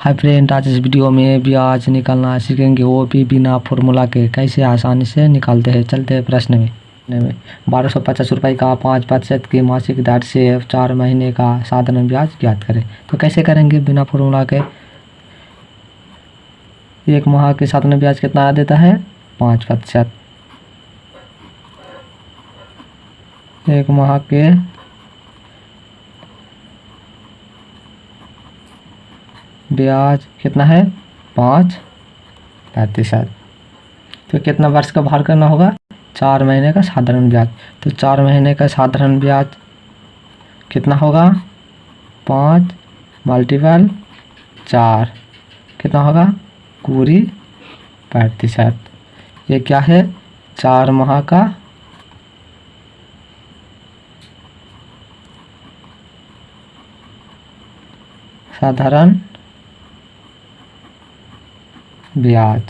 Hi friend, आज इस video में ब्याज निकालना सीखेंगे वो भी बिना फॉर्मूला के। कैसे आसानी से निकालते हैं? चलते हैं प्रश्न में। बारह सौ पचास रुपये का पाँच प्रतिशत की मासिक दर से चार महीने का साधारण ब्याज ज्ञात करें। तो कैसे करेंगे बिना फॉर्मूला के? एक माह के साधारण ब्याज कितना देता है? पाँच प्रतिशत। एक माह के ब्याज कितना है? पाँच। प्रतिशत तो कितना वर्ष का भार करना होगा? चार महीने का साधारण ब्याज। तो चार महीने का साधारण ब्याज कितना होगा? पाँच मल्टीपल चार। कितना होगा? पूरी प्रतिशत ये क्या है? चार माह का साधारण ब्याज।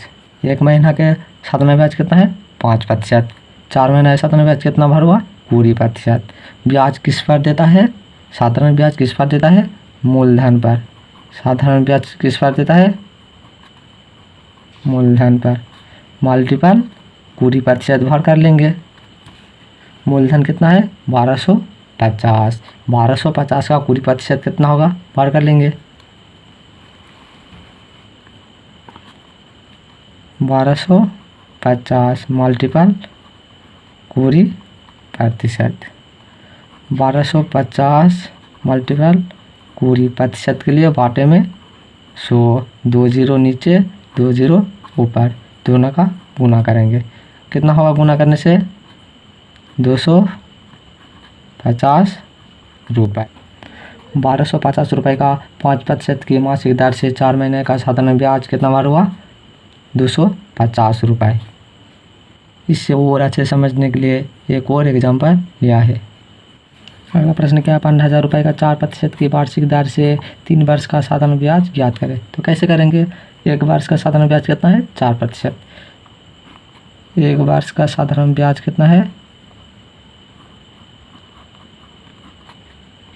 एक महीना के साधारण ब्याज कितना है? पाँच प्रतिशत। चार महीना साधारण ब्याज कितना भर हुआ? पूरी प्रतिशत। ब्याज किस पर देता है? साधारण ब्याज किस पर देता है? मूलधन पर। साधारण ब्याज किस पर देता है? मूलधन पर। मल्टीपल पूरी प्रतिशत भर कर लेंगे। मूलधन कितना है? बारह सौ पचास। बारह सौ पचास का पूरी प्रतिशत कितना होगा? भर कर लेंगे। बारह सौ पचास मल्टीपल पूरी प्रतिशत। बारह सौ पचास मल्टीपल पूरी प्रतिशत के लिए बाटे में सो दो ज़ीरो नीचे, दो ज़ीरो ऊपर, दोनों का गुना करेंगे। कितना होगा गुना करने से? दो सौ पचास रुपये बारह सौ पचास रुपये का पाँच प्रतिशत की मासिक दर से चार महीने का साधारण ब्याज कितना बार हुआ? दो सौ पचास रुपये इससे और अच्छे समझने के लिए एक और एग्ज़ाम्पल लिया है। अगला प्रश्न, क्या है पंद्रह हज़ार रुपये का चार प्रतिशत की वार्षिक दर से तीन वर्ष का साधारण ब्याज ज्ञात करें? तो कैसे करेंगे? एक वर्ष का साधारण ब्याज कितना है? चार प्रतिशत। एक वर्ष का साधारण ब्याज कितना है?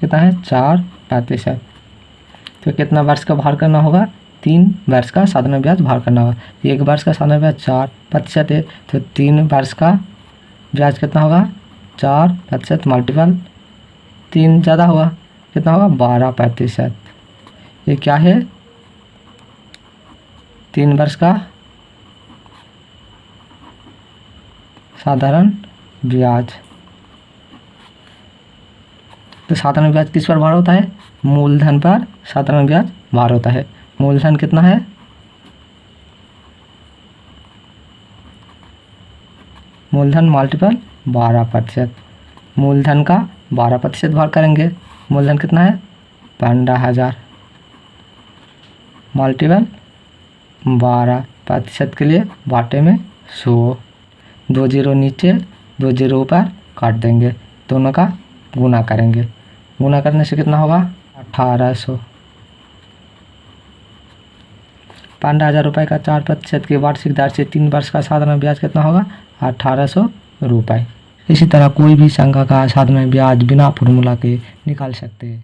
कितना है? चार प्रतिशत। तो कितना वर्ष का भार करना होगा? तीन वर्ष का साधारण ब्याज भार करना होगा। एक वर्ष का साधारण ब्याज चार प्रतिशत है तो तीन वर्ष का ब्याज कितना होगा? चार प्रतिशत मल्टीपल तीन ज़्यादा होगा, कितना होगा? बारह प्रतिशत। ये क्या है? तीन वर्ष का साधारण ब्याज। तो साधारण ब्याज किस पर भार होता है? मूलधन पर साधारण ब्याज भार होता है। मूलधन कितना है? मूलधन मल्टीपल बारह प्रतिशत। मूलधन का बारह प्रतिशत भार करेंगे। मूलधन कितना है? पंद्रह हज़ार। मल्टीपल बारह प्रतिशत के लिए बाटे में सौ। दो ज़ीरो नीचे, दो ज़ीरो ऊपर काट देंगे। दोनों का गुना करेंगे। गुना करने से कितना होगा? अठारह सौ। पंद्रह हज़ार रुपये का चार प्रतिशत की वार्षिक दर से तीन वर्ष का साधारण ब्याज कितना होगा? अठारह सौ रुपये इसी तरह कोई भी संख्या का साधारण ब्याज बिना फॉर्मूला के निकाल सकते हैं।